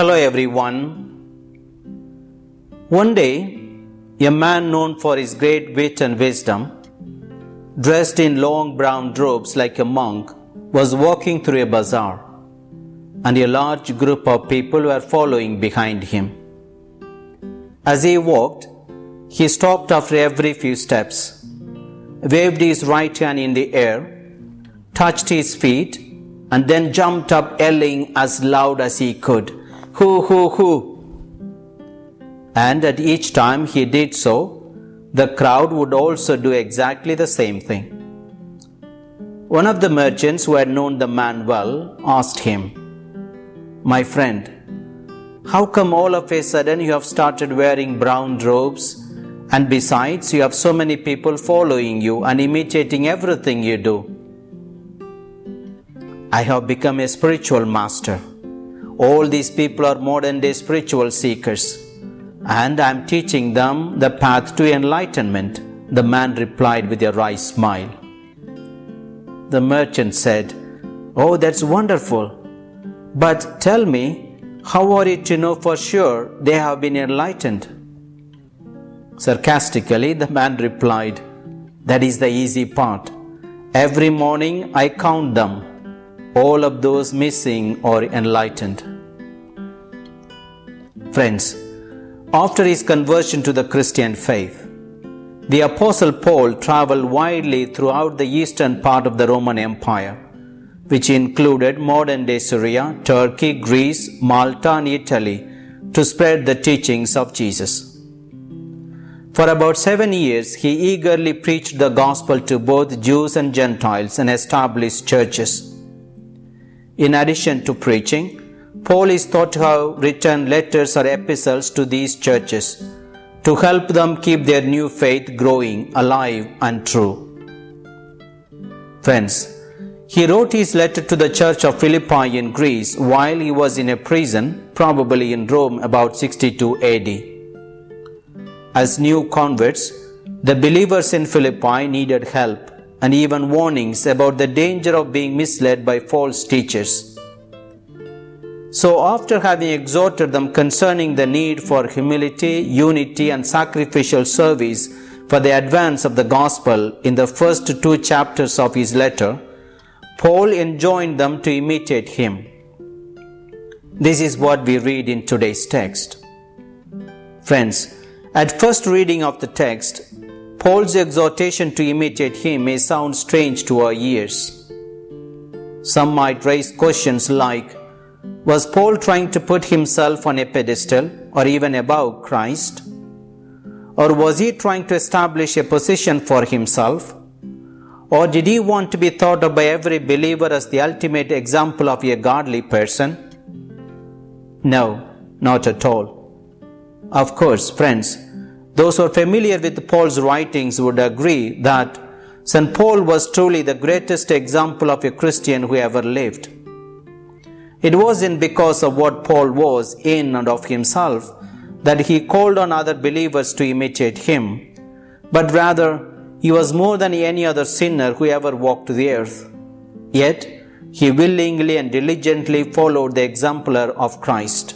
Hello everyone. One day, a man known for his great wit and wisdom, dressed in long brown robes like a monk, was walking through a bazaar, and a large group of people were following behind him. As he walked, he stopped after every few steps, waved his right hand in the air, touched his feet, and then jumped up yelling as loud as he could, Hoo, hoo, hoo! And at each time he did so, the crowd would also do exactly the same thing. One of the merchants who had known the man well asked him, My friend, how come all of a sudden you have started wearing brown robes? And besides, you have so many people following you and imitating everything you do. I have become a spiritual master. All these people are modern day spiritual seekers, and I am teaching them the path to enlightenment, the man replied with a wry smile. The merchant said, Oh, that's wonderful. But tell me, how are you to know for sure they have been enlightened? Sarcastically, the man replied, That is the easy part. Every morning I count them. All of those missing are enlightened. Friends, after his conversion to the Christian faith, the Apostle Paul traveled widely throughout the eastern part of the Roman Empire, which included modern day Syria, Turkey, Greece, Malta, and Italy, to spread the teachings of Jesus. For about seven years, he eagerly preached the gospel to both Jews and Gentiles and established churches. In addition to preaching, Paul is thought to have written letters or epistles to these churches to help them keep their new faith growing, alive, and true. Friends, he wrote his letter to the church of Philippi in Greece while he was in a prison, probably in Rome about 62 AD. As new converts, the believers in Philippi needed help and even warnings about the danger of being misled by false teachers. So, after having exhorted them concerning the need for humility, unity, and sacrificial service for the advance of the gospel in the first two chapters of his letter, Paul enjoined them to imitate him. This is what we read in today's text. Friends, at first reading of the text, Paul's exhortation to imitate him may sound strange to our ears. Some might raise questions like Was Paul trying to put himself on a pedestal or even above Christ? Or was he trying to establish a position for himself? Or did he want to be thought of by every believer as the ultimate example of a godly person? No, not at all. Of course, friends, those who are familiar with Paul's writings would agree that St. Paul was truly the greatest example of a Christian who ever lived. It wasn't because of what Paul was in and of himself that he called on other believers to imitate him, but rather he was more than any other sinner who ever walked the earth. Yet, he willingly and diligently followed the exemplar of Christ.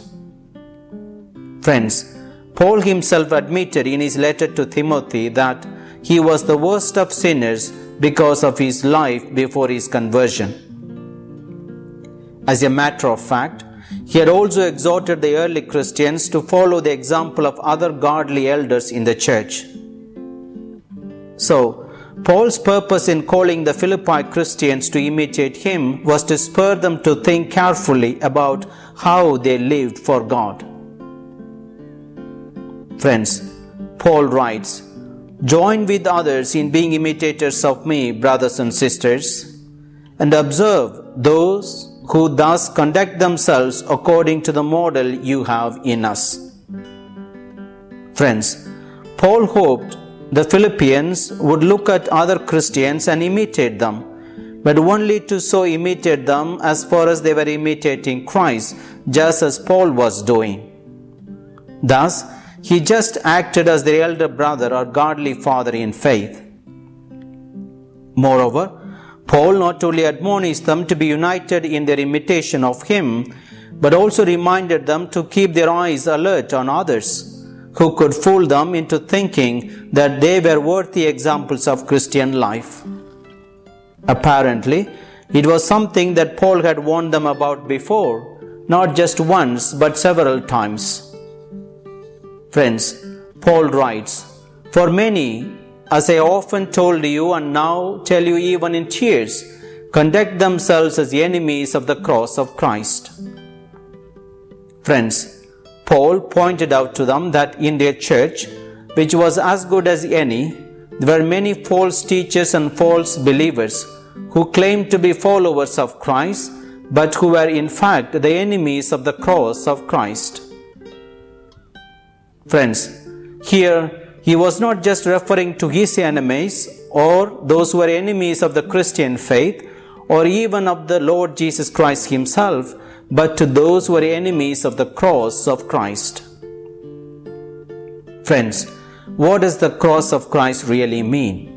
Friends, Paul himself admitted in his letter to Timothy that he was the worst of sinners because of his life before his conversion. As a matter of fact, he had also exhorted the early Christians to follow the example of other godly elders in the church. So, Paul's purpose in calling the Philippi Christians to imitate him was to spur them to think carefully about how they lived for God. Friends, Paul writes, Join with others in being imitators of me, brothers and sisters, and observe those who thus conduct themselves according to the model you have in us. Friends, Paul hoped the Philippians would look at other Christians and imitate them, but only to so imitate them as far as they were imitating Christ, just as Paul was doing. Thus, he just acted as their elder brother or godly father in faith. Moreover, Paul not only admonished them to be united in their imitation of him, but also reminded them to keep their eyes alert on others who could fool them into thinking that they were worthy examples of Christian life. Apparently, it was something that Paul had warned them about before, not just once but several times. Friends, Paul writes, For many, as I often told you and now tell you even in tears, conduct themselves as enemies of the cross of Christ. Friends, Paul pointed out to them that in their church, which was as good as any, there were many false teachers and false believers who claimed to be followers of Christ, but who were in fact the enemies of the cross of Christ. Friends, here he was not just referring to his enemies or those who were enemies of the Christian faith or even of the Lord Jesus Christ himself, but to those who are enemies of the cross of Christ. Friends, what does the cross of Christ really mean?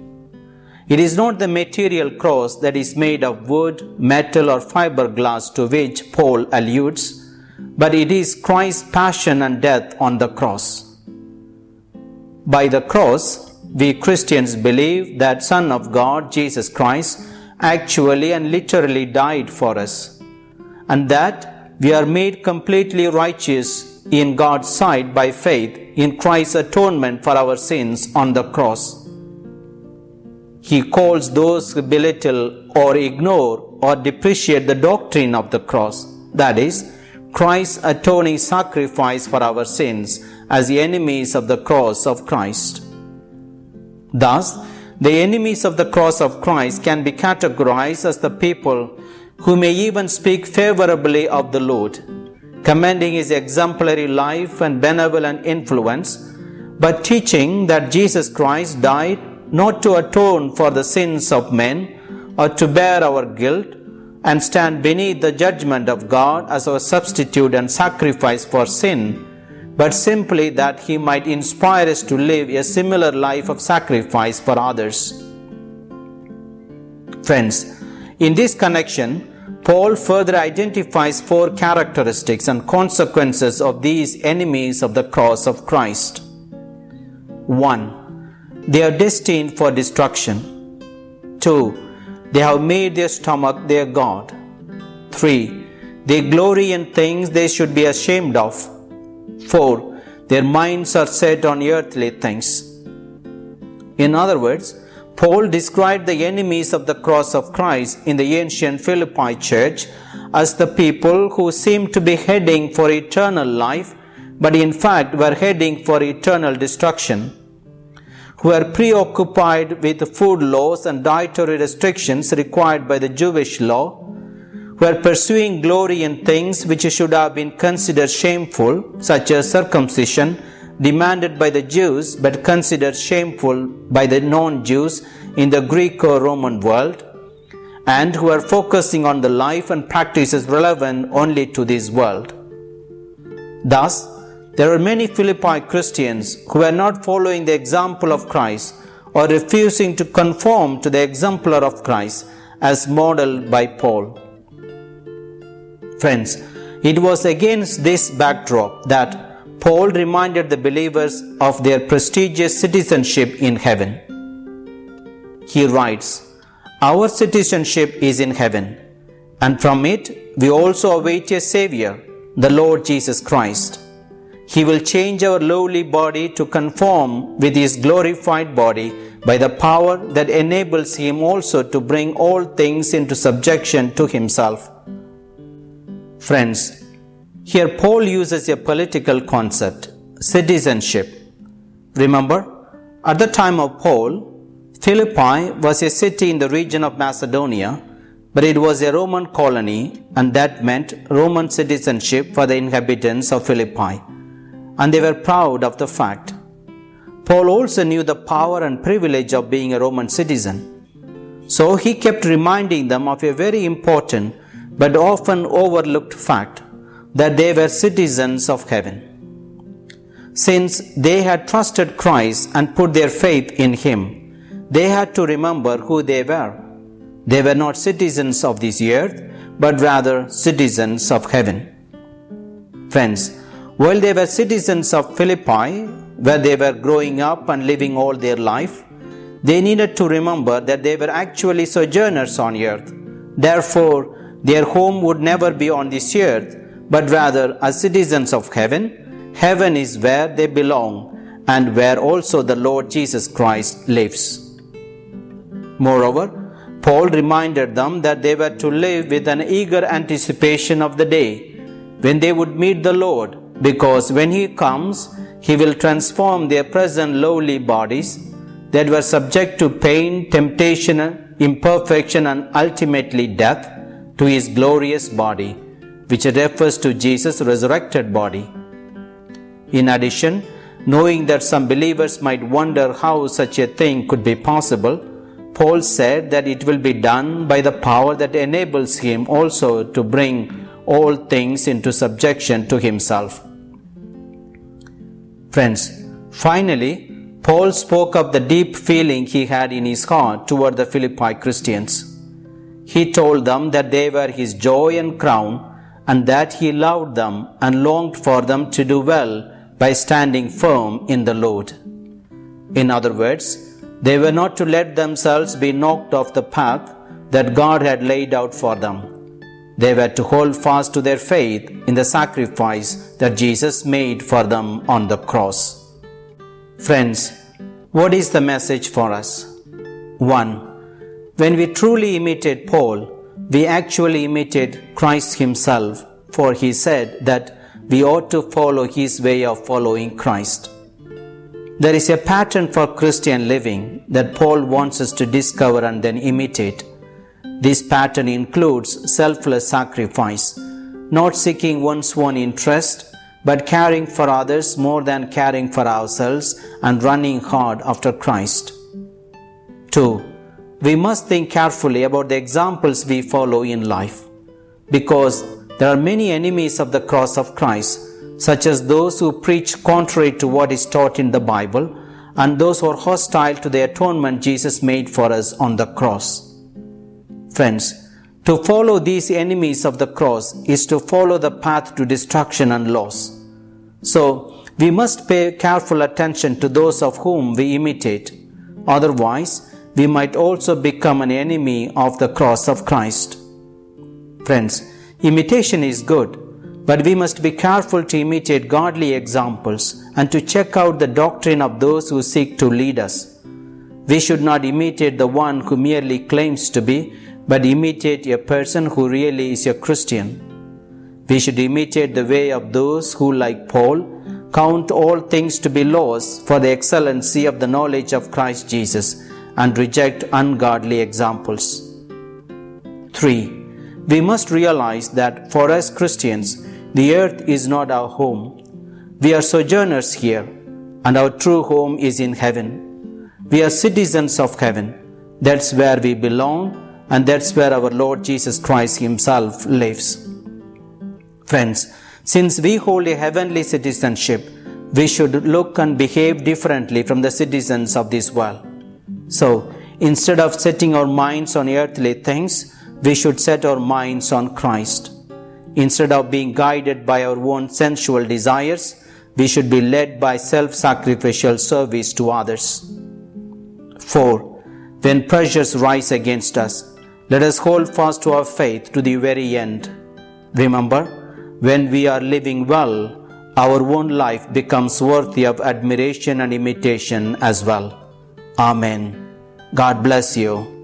It is not the material cross that is made of wood, metal, or fiberglass to which Paul alludes, but it is Christ's passion and death on the cross. By the cross, we Christians believe that Son of God, Jesus Christ, actually and literally died for us and that we are made completely righteous in God's sight by faith in Christ's atonement for our sins on the cross. He calls those who belittle or ignore or depreciate the doctrine of the cross, that is, Christ's atoning sacrifice for our sins, as the enemies of the cross of Christ. Thus, the enemies of the cross of Christ can be categorized as the people who may even speak favorably of the Lord, commending his exemplary life and benevolent influence, but teaching that Jesus Christ died not to atone for the sins of men or to bear our guilt and stand beneath the judgment of God as our substitute and sacrifice for sin, but simply that he might inspire us to live a similar life of sacrifice for others. Friends, in this connection, Paul further identifies four characteristics and consequences of these enemies of the cross of Christ. 1. They are destined for destruction. 2. They have made their stomach their God. 3. They glory in things they should be ashamed of. 4. Their minds are set on earthly things. In other words, Paul described the enemies of the cross of Christ in the ancient Philippi church as the people who seemed to be heading for eternal life, but in fact were heading for eternal destruction, were preoccupied with food laws and dietary restrictions required by the Jewish law, who were pursuing glory in things which should have been considered shameful, such as circumcision demanded by the Jews but considered shameful by the non Jews in the Greek or Roman world, and who are focusing on the life and practices relevant only to this world. Thus, there are many Philippi Christians who are not following the example of Christ or refusing to conform to the exemplar of Christ as modeled by Paul. Friends, it was against this backdrop that Paul reminded the believers of their prestigious citizenship in heaven. He writes, Our citizenship is in heaven, and from it we also await a Savior, the Lord Jesus Christ. He will change our lowly body to conform with His glorified body by the power that enables Him also to bring all things into subjection to Himself. Friends, here, Paul uses a political concept, citizenship. Remember, at the time of Paul, Philippi was a city in the region of Macedonia, but it was a Roman colony, and that meant Roman citizenship for the inhabitants of Philippi. And they were proud of the fact. Paul also knew the power and privilege of being a Roman citizen. So he kept reminding them of a very important but often overlooked fact that they were citizens of heaven. Since they had trusted Christ and put their faith in Him, they had to remember who they were. They were not citizens of this earth, but rather citizens of heaven. Friends, while they were citizens of Philippi, where they were growing up and living all their life, they needed to remember that they were actually sojourners on earth. Therefore, their home would never be on this earth, but rather as citizens of heaven. Heaven is where they belong and where also the Lord Jesus Christ lives. Moreover, Paul reminded them that they were to live with an eager anticipation of the day when they would meet the Lord, because when He comes, He will transform their present lowly bodies that were subject to pain, temptation, imperfection, and ultimately death to His glorious body, which refers to Jesus' resurrected body. In addition, knowing that some believers might wonder how such a thing could be possible, Paul said that it will be done by the power that enables him also to bring all things into subjection to himself. Friends, finally, Paul spoke of the deep feeling he had in his heart toward the Philippi Christians. He told them that they were his joy and crown and that he loved them and longed for them to do well by standing firm in the Lord. In other words, they were not to let themselves be knocked off the path that God had laid out for them. They were to hold fast to their faith in the sacrifice that Jesus made for them on the cross. Friends, what is the message for us? 1. When we truly imitate Paul, we actually imitate Christ Himself, for He said that we ought to follow His way of following Christ. There is a pattern for Christian living that Paul wants us to discover and then imitate. This pattern includes selfless sacrifice, not seeking one's own interest, but caring for others more than caring for ourselves and running hard after Christ. 2. We must think carefully about the examples we follow in life, because there are many enemies of the cross of Christ, such as those who preach contrary to what is taught in the Bible and those who are hostile to the atonement Jesus made for us on the cross. Friends, to follow these enemies of the cross is to follow the path to destruction and loss. So, we must pay careful attention to those of whom we imitate. Otherwise, we might also become an enemy of the cross of Christ. Friends, imitation is good, but we must be careful to imitate godly examples and to check out the doctrine of those who seek to lead us. We should not imitate the one who merely claims to be, but imitate a person who really is a Christian. We should imitate the way of those who, like Paul, count all things to be loss for the excellency of the knowledge of Christ Jesus and reject ungodly examples. 3. We must realize that for us Christians, the earth is not our home. We are sojourners here, and our true home is in heaven. We are citizens of heaven. That's where we belong and that's where our Lord Jesus Christ Himself lives. Friends, since we hold a heavenly citizenship, we should look and behave differently from the citizens of this world. So, instead of setting our minds on earthly things, we should set our minds on Christ. Instead of being guided by our own sensual desires, we should be led by self sacrificial service to others. 4. When pressures rise against us, let us hold fast to our faith to the very end. Remember, when we are living well, our own life becomes worthy of admiration and imitation as well. Amen. God bless you.